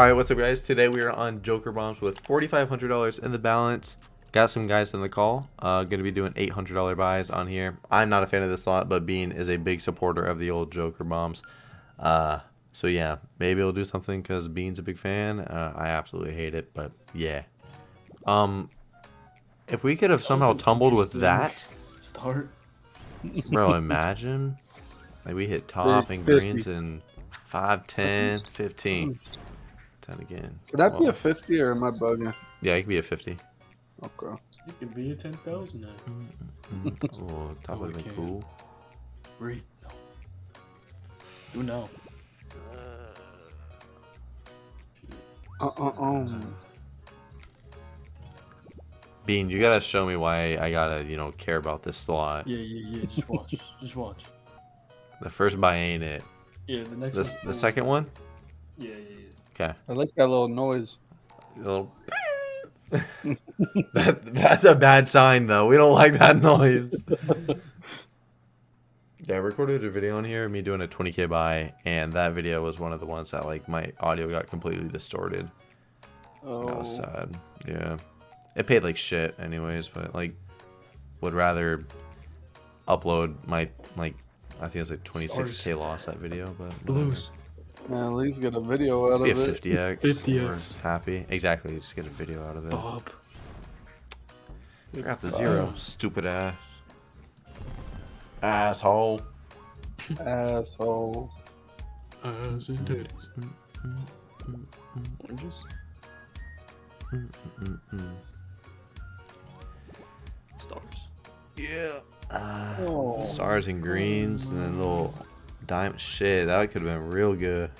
Alright, what's up guys? Today we are on Joker Bombs with $4,500 in the balance. Got some guys in the call. Uh, gonna be doing $800 buys on here. I'm not a fan of this lot, but Bean is a big supporter of the old Joker Bombs. Uh, so yeah, maybe we'll do something because Bean's a big fan. Uh, I absolutely hate it, but yeah. Um, if we could have somehow tumbled with that, Start. bro, imagine. Like we hit top and greens in 5, 10, 15. 10 again. Could that be a 50 or am I bugging? Yeah, it could be a 50. Okay. It could be a 10,000 now. Mm, oh, top Oh, would have we been cool. Wait, no. Do now. Uh uh uh. Bean, you gotta show me why I gotta, you know, care about this slot. Yeah, yeah, yeah. Just watch. Just watch. The first buy ain't it. Yeah, the next The, one. the second one? Yeah, yeah, yeah. Okay. I like that little noise. A little. that, that's a bad sign, though. We don't like that noise. yeah, I recorded a video on here, me doing a 20k buy, and that video was one of the ones that, like, my audio got completely distorted. Oh. That was oh. sad. Yeah. It paid like shit anyways, but like would rather upload my like I think it was like 26k loss that video, but Blues. Man, at least get a video out Be a of it. 50x. 50x. we're Happy. Exactly. Just get a video out of it. Bob. Forgot the zero. Stupid ass. Asshole. Asshole. As in titties. Oranges? Stars. Yeah. Uh, Oh. stars and greens and then little diamond shit. That could have been real good.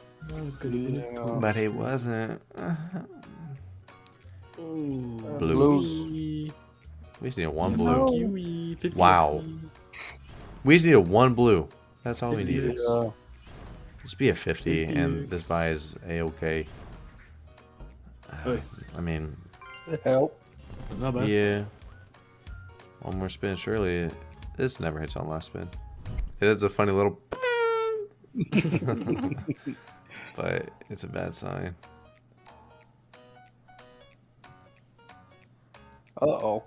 Yeah. But it wasn't. Ooh. Blues. Kiwi. We just needed one blue. No. Wow. We just needed one blue. That's all we Fifty needed. is. Yeah. Just be a 50, 50 and this buy is a-okay. Hey. I mean, It helped. Not bad. yeah. One more spin, surely. This never hits on last spin. It is a funny little... but it's a bad sign. Uh oh.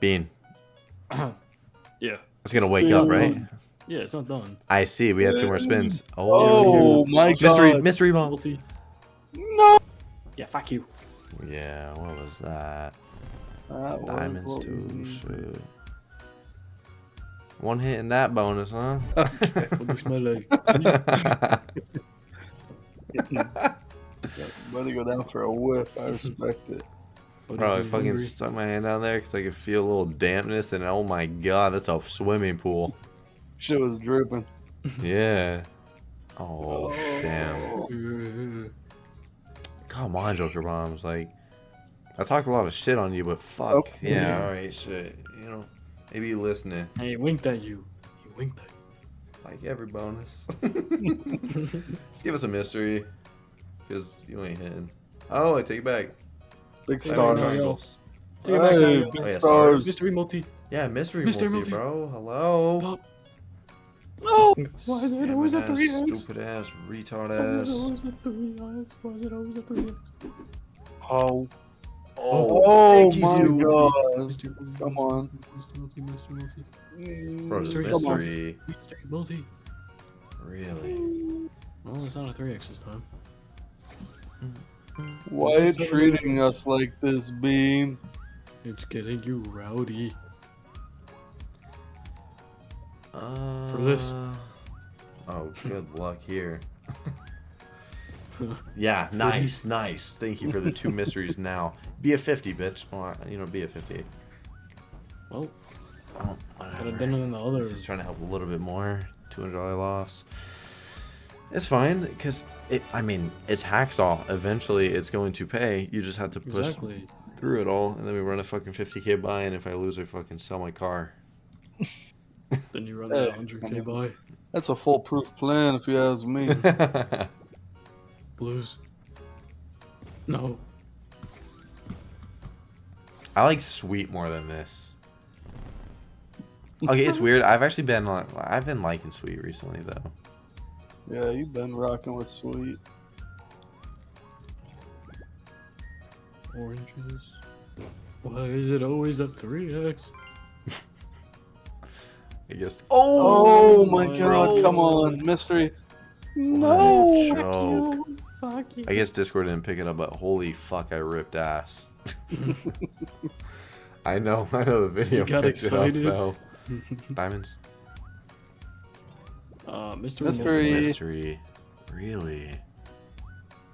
Bean, yeah. it's gonna wake up, right? Yeah, it's not done. I see. We have two more spins. Oh, Oh my mystery, god. mystery ball. Multi. No. Yeah, fuck you. Yeah, what was that? That Diamonds what too. we Shit. One hit in that bonus, huh? What looks my leg? Better go down for a whiff. I respect it. Bro, I fucking stuck my hand down there because I could feel a little dampness, and oh my god, that's a swimming pool. Shit was dripping. Yeah. Oh, oh. damn. Come on, Joker Bombs. Like, I talked a lot of shit on you, but fuck. Okay. Yeah, alright, shit. You know, maybe you listening. Hey, winked at you. He winked at Like every bonus. Just give us a mystery. Because you ain't hitting. Oh, I take it back. Big stars. no, no. Triangles. you. Take it back, Hey, Mario. big Oh, yeah, stars. Mystery multi. Yeah, mystery Mystery multi, multi. bro. Hello. Bob. No! Why is it Scam always a 3x? Stupid ass, retard Why is it ass. always a 3x? Why is it always a 3x? Oh. Oh, Oh thank you, my dude. god. Come on. Mystery multi, mystery multi. Bro, this Mystery. Mystery. Mystery multi. Really? Well, it's not a 3x this time. Why are you treating us like this, Bean? It's getting you rowdy. Uh, For this. Oh, good luck here. yeah, nice, nice. Thank you for the two mysteries now. Be a 50, bitch. I- you know, be a 50. Well, Oh, could have done it in the other. Just trying to help a little bit more. $200 loss. It's fine, because, it. I mean, it's Hacksaw. Eventually, it's going to pay. You just have to push Exactly. through it all, and then we run a fucking 50k buy, and if I lose, I fucking sell my car. Then you run Hey, that 100k by. That's a foolproof plan, if you ask me. Blues. No. I like sweet more than this. Okay, it's weird. I've actually been like, I've been liking sweet recently though. yeah, you've been rocking with sweet. Oranges. Why is it always at 3x? I guess. Oh, oh my my god, come on, mystery. What a No. Joke. Fuck you. I guess Discord didn't pick it up, but holy fuck, I ripped ass. I know, I know the video You got picked excited. it up though. Diamonds. uh, Mystery. Mystery. Mystery. Really?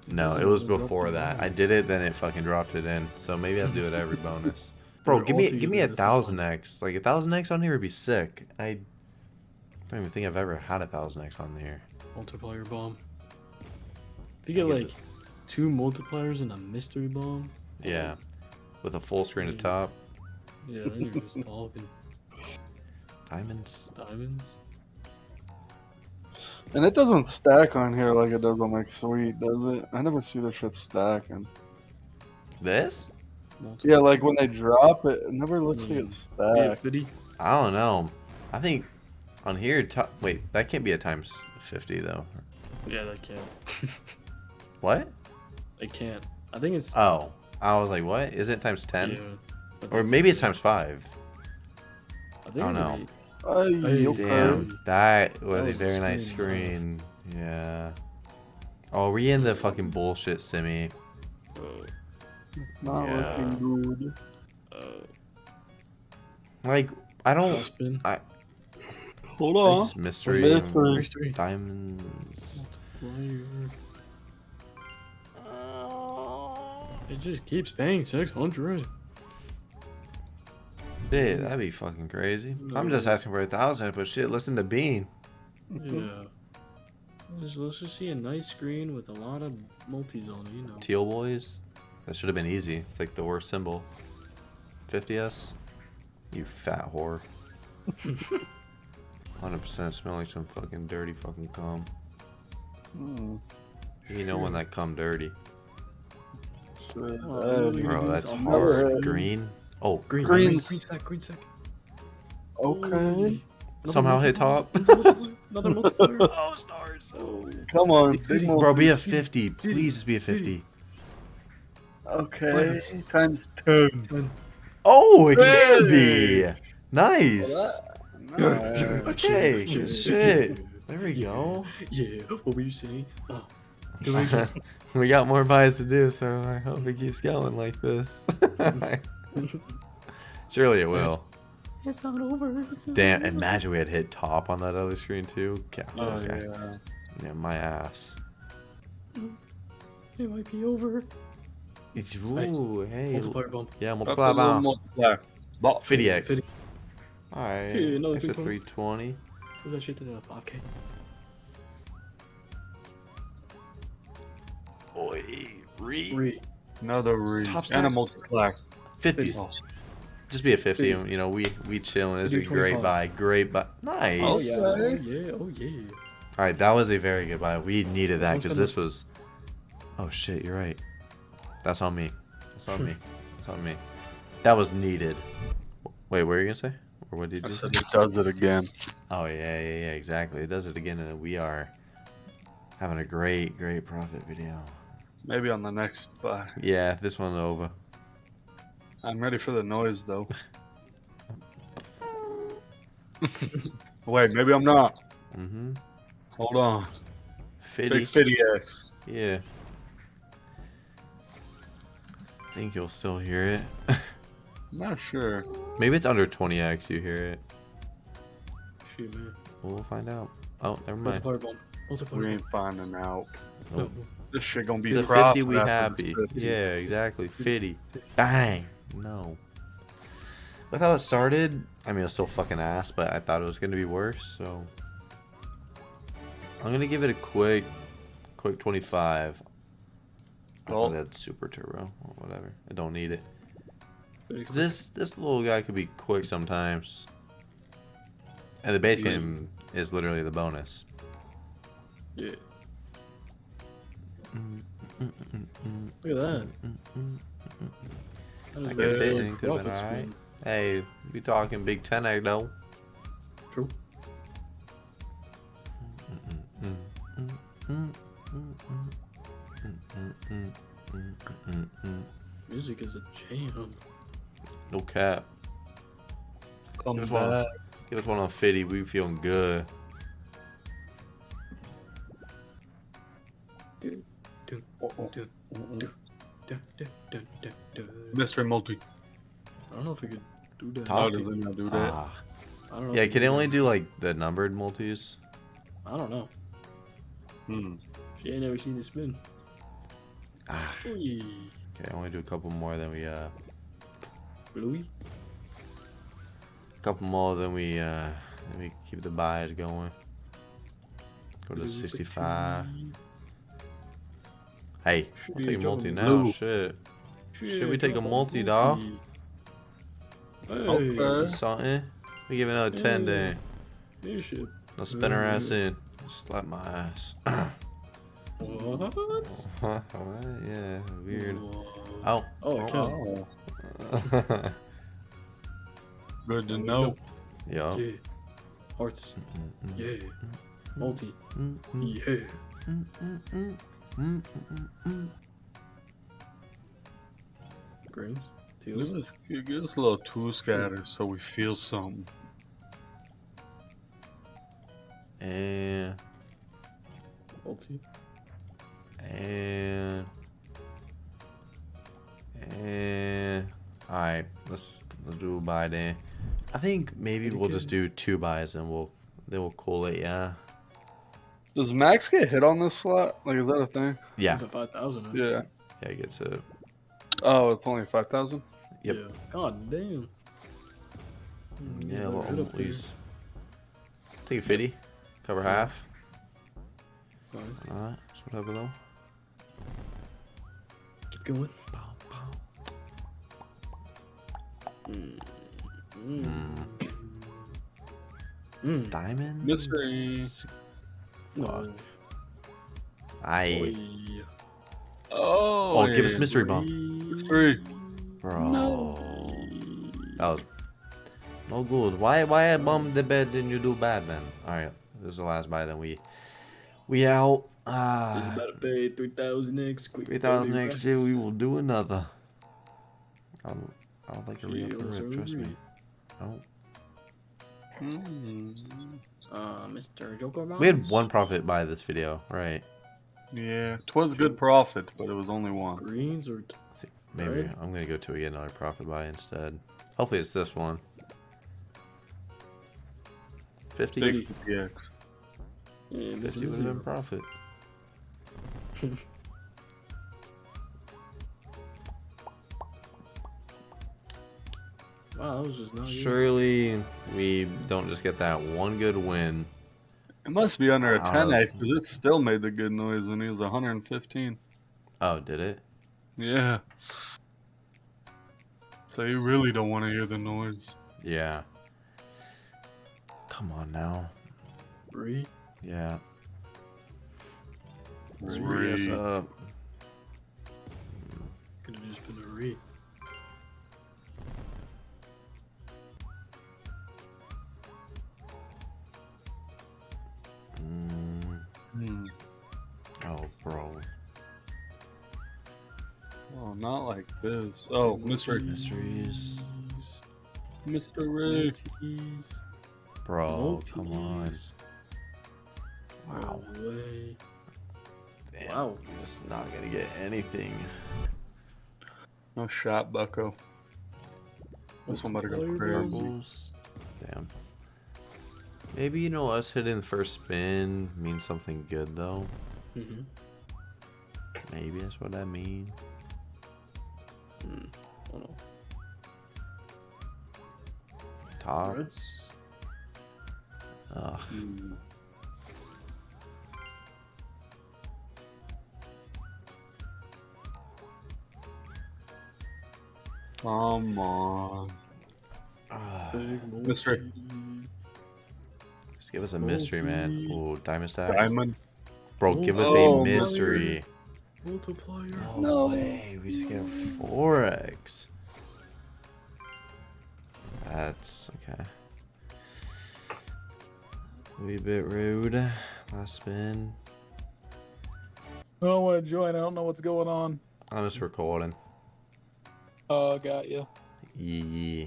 No, it was before that. I did it, then it fucking dropped it in. So maybe I'll do it every bonus. Bro, give me give me a together, that's the thousand. X. Like a thousand X on here would be sick. I don't even think I've ever had a thousand X on here. Multiplier bomb. If you get get like two multipliers and a mystery bomb, Yeah. With a full screen at Yeah. top. yeah, then you're just talking Diamonds. diamonds. And it doesn't stack on here like it does on like Sweet, does it? I never see the shit stacking. This? Multiplier. Yeah, like when they drop it, it never looks like it mm. stacks. 50. I don't know. I think on here top wait, that can't be a times fifty though. Yeah, that can't. What? I can't. I think it's. Oh. I was like, what? Is it times ten? yeah, Or maybe so, it's times five. I think I don't know. eight. Ay, Hey, okay. Damn, that was, That a was a very nice screen, screen. Yeah. Oh, are we in the fucking bullshit simi? Uh, Not Yeah. looking good. uh, Like, I don't. spin. I, Hold on. It's mystery. Mystery. Mystery. Diamonds. It just keeps paying 600. Shit, that'd be fucking crazy. I'm just asking for a thousand, but shit, listen to Bean. Yeah. Let's, let's just see a nice screen with a lot of multis on it, you know. Teal boys. That should have been easy. It's like the worst symbol. 50s? You fat whore. 100% smell like some fucking dirty fucking cum. Hmm, You know when that cum dirty. Shit. Oh, Bro, that's are hard. Green. Oh, Green, Green. green, green sec, green sec. Okay. Another Somehow hit top. Another multiplier. oh, stars. Oh. Come on, big Bro, be a 50. Please just be a 50. Okay, times ten. Ten. Oh, it can be. Nice. Nice. Okay, shit. There we go. Yeah, what were you saying? Oh. Here we go. we got more buys to do, so I hope it keeps going like this. Surely it will. it's not over. It's Damn, over. imagine we had hit top on that other screen too. Okay. Oh, okay. yeah. yeah. my ass. It might be over. It's ooh, hey. Multiplier bump. Yeah, That's a multiply little by multiplier. But 50x. 50. Alright. Another Extra 320. 320. Put that shit to the 5k. Oi, re. Three. Another re. Top and stack. a multiplier. 50s. Oh. Just be a 50. Fifty. You know, we we chilling. It's a We do great 25. buy. Great buy. Nice. Oh Okay. yeah. Oh yeah. Oh yeah. Oh, Alright, that was a very good buy. We needed that Sounds because good. this was. Oh shit, you're right. That's on me. That's on me. That's on me. That was needed. Wait, what were you gonna say? Or what did I you say? said it does it again. Oh yeah, yeah, yeah, exactly. It does it again, and we are having a great, great profit video. Maybe on the next buy. Yeah, this one's over. I'm ready for the noise though. Wait, maybe I'm not. Mm-hmm. Hold on. Fitty. Big Fitty X. Yeah. I think you'll still hear it. Not sure. Maybe it's under 20x you hear it. Shit, man. We'll find out. Oh, never mind. Multiplier bump. Multiplier We bump. ain't finding out. Nope. This shit gonna be The profit 50 we happy. 50. Yeah, exactly. 50. Bang. No. With how it started, I mean, it was still fucking ass, but I thought it was going to be worse, so. I'm going to give it a quick, quick 25. I Well- thought that's super turbo or whatever. I don't need it. This this little guy could be quick sometimes. And the base Yeah. game is literally the bonus. Yeah. Look at that. That is I can very fit it, could've been alright. Hey, we talking Big Ten egg though. True. Music is a jam. No cap. Come Here's one. back. Give us one on Fitty. We feeling good. Dun, Oh, oh. Mystery multi. I don't know if we could do that. How does it not do that? Ah. I don't know. Yeah, can it only do like the numbered multis? I don't know. Hmm. She ain't never seen it spin. Ah. Oy. Okay, I only do a couple more than we uh Bluey? A couple more than we uh then we keep the buys going. Go to Blue 65. bikini. Hey, Should we'll take a multi jumping now. blue. Shit. Shit, we take a drop multi, dawg? Hey, Okay. Something. We give another 10 Yeah. then. this shit. No spin her ass in. Slap my ass. What? What? Yeah, weird. Whoa. Oh. Oh, Oh. Oh, good to know. Yo. Yeah. Hearts. Mm, Yeah. Multi. mm, mm, Yeah. Mm, mm, mm, mm. Greens. Give us, give us a little two scatter so we feel something. And Multi. and and all right. Let's let's do a buy then. I think maybe we'll just do two buys and we'll then we'll call it. Yeah. Does Max get hit on this slot? Like, is that a thing? Yeah. It's a 5,000. Yeah. Yeah. It gets it. Oh, it's only 5,000? Yep. Yeah. God damn. Yeah. let Well, it up there. please. Take a fifty. Cover half. Fine. All right. So whatever though. Keep going. Pow, pow. Mm. Mm. Mm. Mm. Diamond. Mystery. No. I. Oh, Oh, give us mystery bomb, Mystery. bro. No. That was no good. Why why I bummed the bed didn't you do bad man? Alright, this is the last buy then we we out. He's Ah about to pay 3,000 X. three thousand 30 next year we will do another. I don't I don't like a re up the rip, trust me. sorry. No. Hmm. Uh, Mr. Joker We had one profit by this video, right? Yeah, twas good profit, but it was only one. Greens or t- I maybe Right. I'm gonna go to get another profit buy instead. Hopefully it's this one. 50? Big 50x. yeah, this 50 is would have been profit. Wow, that was just not you. Surely we don't just get that one good win. It must be under a 10x because it still made the good noise when he was 115. Oh, did it? Yeah. So you really don't want to hear the noise. Yeah. Come on now. Three. Yeah. Three. Yes, uh, up. Could have just been a re. Mm, oh, bro. Oh, not like this. Oh, Mr. Mysteries. Mr. Ray. Multis. Bro, Oh, come on. Wow. No way. Damn, Wow. We're just not gonna get anything. No shot, Bucko. This one better go Multiplayer crazy. Damn. Maybe you know us hitting first spin means something good though. Mhm. Maybe that's what I mean. Hmm. Oh no. Top. Reds. Ugh. Hmm. Come on. Ugh. Big Mystery. Multi. Just give us a mystery, man. Multi. Ooh, diamond stack. Diamond. Bro, give us Oh, a mystery. Multiplier. No, way. We just get 4x. That's okay. Wee bit rude. Last spin. I don't want to join. I don't know what's going on. I'm just recording. Oh, got you. Yeah.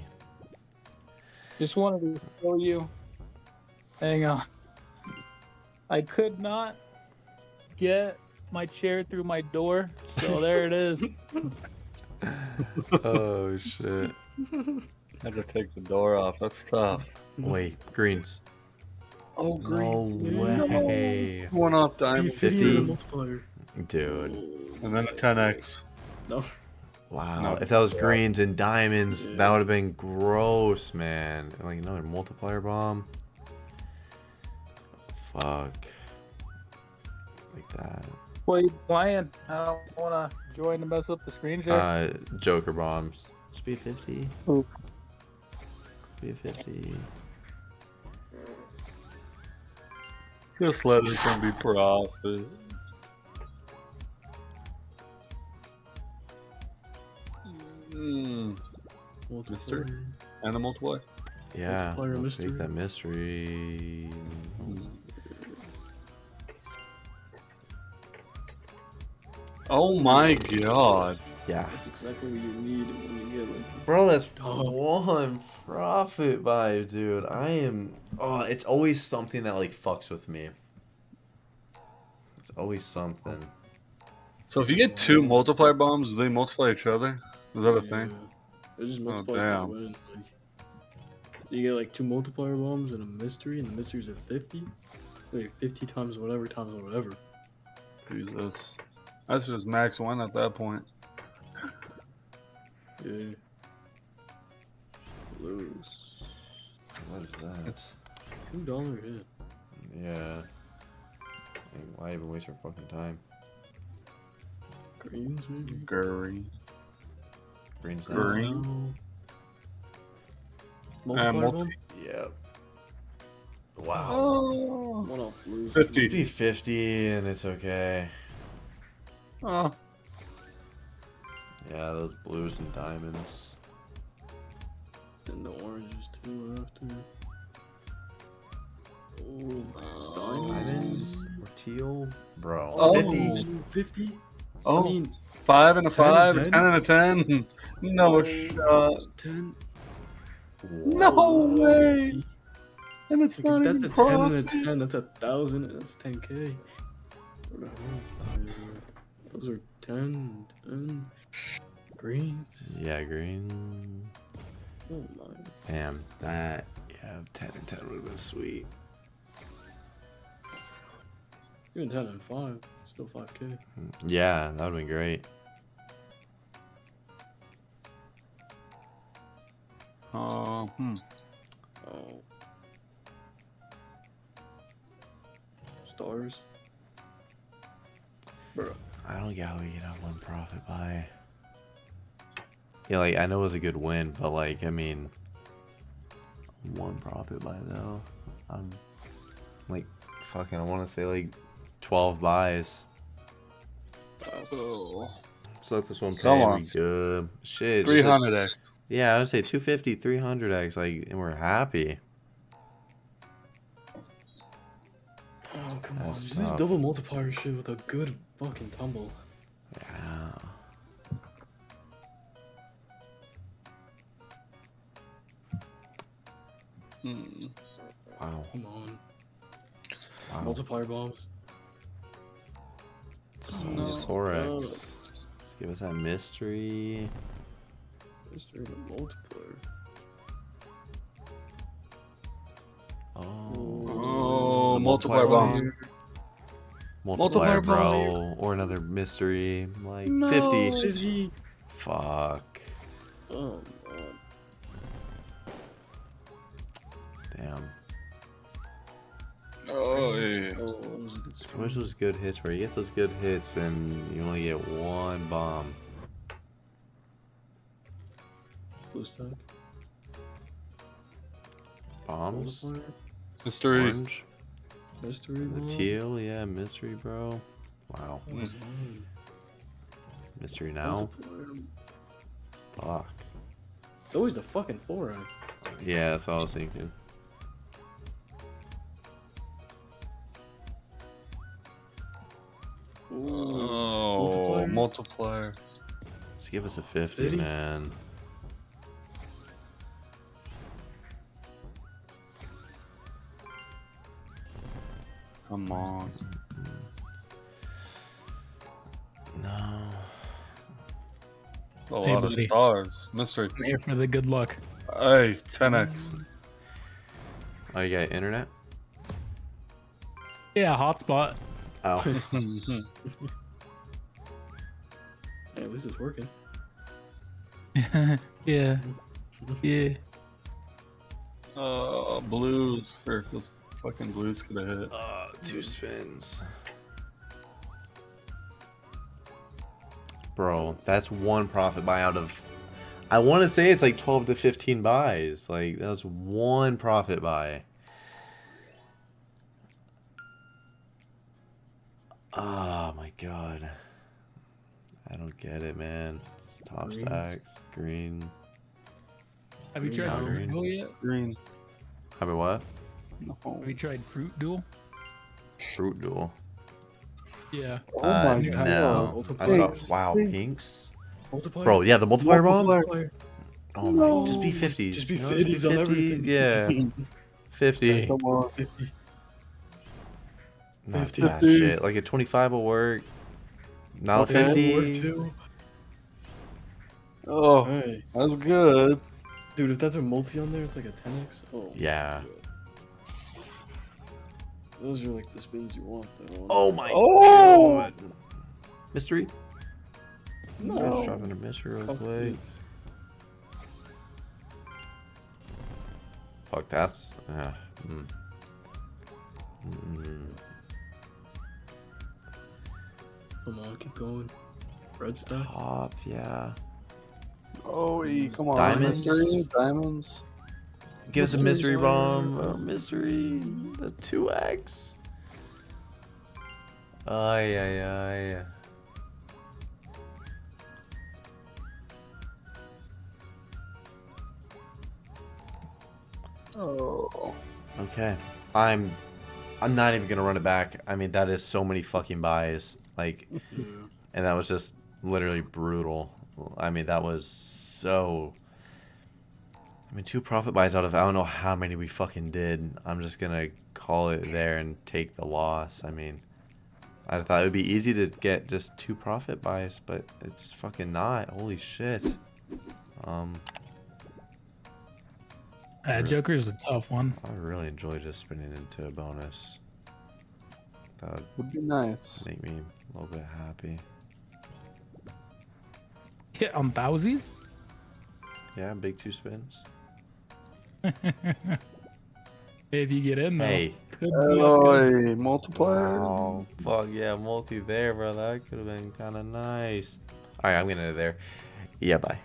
Just wanted to show you. Hang on. I could not get my chair through my door, so there it is. oh shit. Had to take the door off. That's tough. Wait, greens. Oh, No greens. way. One off diamond. 50. multiplier. Dude. And then a 10x. No. Wow. No. if that was greens and diamonds, Yeah. that would have been gross, man. Like another multiplier bomb. Fuck. Like that. What are you playing? I don't want to join to mess up the screen share. Uh, Joker bombs. Speed 50. Ooh. Speed 50. This leather can be profit. Mm. Multiplier. And a multiply. Yeah. Multiplier I'll mystery. Take that mystery. Oh my god. Yeah. That's exactly what you need when you get like. Bro, that's Oh. one profit vibe, dude. I am. Oh, it's always something that like fucks with me. It's always something. So if you get two multiplier bombs, do they multiply each other? Is that a thing? Yeah. It just Oh, damn. Like, so you get like two multiplier bombs and a mystery, and the mystery's at 50. Like 50 times whatever times whatever. Jesus. That's just max one at that point. Yeah. Lose. What is that? Two dollar hit. Yeah. Like, why even waste our fucking time? Greens maybe. Gurry. Green's now. Green. Now. Multiplier multi- uh, bomb. Yep. Wow. Oh. One off lose. 50. 50 50 and it's okay. Oh. Yeah, those blues and diamonds. And the oranges too after. Oh, diamonds. Diamonds or teal? Bro. Oh. 50? 50? Oh. I mean, Five and a 10 and five, a 10? ten and a ten. No Oh. shot. 10. No way. And it's Like, not if that's even a 10 and a 10, that's a thousand, and that's 10k. What the hell? Those are 10, 10. Greens. Yeah, green. Oh my. Damn, that. Yeah, 10 and 10 would have been sweet. Even 10 and 5, still 5k. Yeah, that would have been great. Oh, hmm. Oh. Stars. Bro. I don't get how we can have one profit buy. Yeah, like, I know it was a good win, but, like, I mean, one profit buy, though. I'm, like, fucking, I want to say, like, 12 buys. Oh. So let this one Come on. good. Shit. Three just like- hundred X. yeah, I would say 250, 300x, like, and we're happy. That's Just tough. double multiplier shit with a good fucking tumble. Yeah. Hmm. Wow. Come on. Wow. Multiplier bombs. So No. 4x. Let's give us that mystery. Mystery and multiplier. Oh. Oh, multiplier bomb. Multiplier, Multiplier bro. Or another mystery. Like No. 50. 50. Fuck. Oh, man. Damn. Oh, yeah. Oh, that was a good So screen. much those good hits where you get those good hits and you only get one bomb. Blue stack. Bombs? Mystery. Orange? Mystery The bomb. teal? Yeah, mystery, bro. Wow. Man. Mystery now? Fuck. It's always the fucking 4x. Yeah, that's what I was thinking. Oh, Multiplier. multiplier. Let's give us a 50, 50? man. Come on. No. A Hey, lot of stars. Mystery. I'm here for the good luck. Hey, 10x. Oh, you got internet? Yeah, hotspot. Oh. Hey, at least it's working. yeah. Yeah. uh, blues. Or if those fucking blues could have hit. Uh, two spins. Bro, that's one profit buy out of. I want to say it's like 12 to 15 buys. Like, that's one profit buy. Oh my god. I don't get it, man. It's top Greens. stacks, green. Have you Green tried Mountain. Fruit Duel yet? Green. Have about what? No. Have you tried Fruit Duel? Fruit duel. Yeah. Oh uh, my you god. no. I multiplier. saw, wow, Pinks. pinks. Multiplier. Bro, yeah, the multiplier bombs. Multiplier. Multiplier. Oh my, just be No, 50s. just be you know, 50s on everything. Yeah, 50. Come on. 50. Not 50. that shit. Like a 25 will work. Now Okay, 50. work too. Oh, Hey, that's good. dude, if that's a multi on there, it's like a 10x. Oh. Yeah. Those are like the spins you want, though. Oh my Oh! god. Mystery? no. Just dropping a mystery real quick. Fuck, that's. Uh, mm. Mm. Come on, keep going. Red stuff. Top, yeah. Oh, come on. Diamonds? Mystery, diamonds. Give us a Mystery bomb. A mystery. The 2x. Ay, ay, ay. Oh. Okay. I'm I'm not even gonna run it back. I mean that is so many fucking buys. Like and that was just literally brutal. I mean that was so I mean two profit buys out of I don't know how many we fucking did. I'm just gonna call it there and take the loss. I mean I thought it would be easy to get just two profit buys, but it's fucking not. Holy shit. Um Uh, Joker's a tough one. I really enjoy just spinning into a bonus. That would Would be nice. make me a little bit happy. Hit on thousies? Yeah, big two spins. If you get in, though. Hey. Could be Oh, good. a multiplier. Wow. Fuck yeah, multi there, bro. That could have been kind of nice. All right, I'm gonna end it there. Yeah, bye.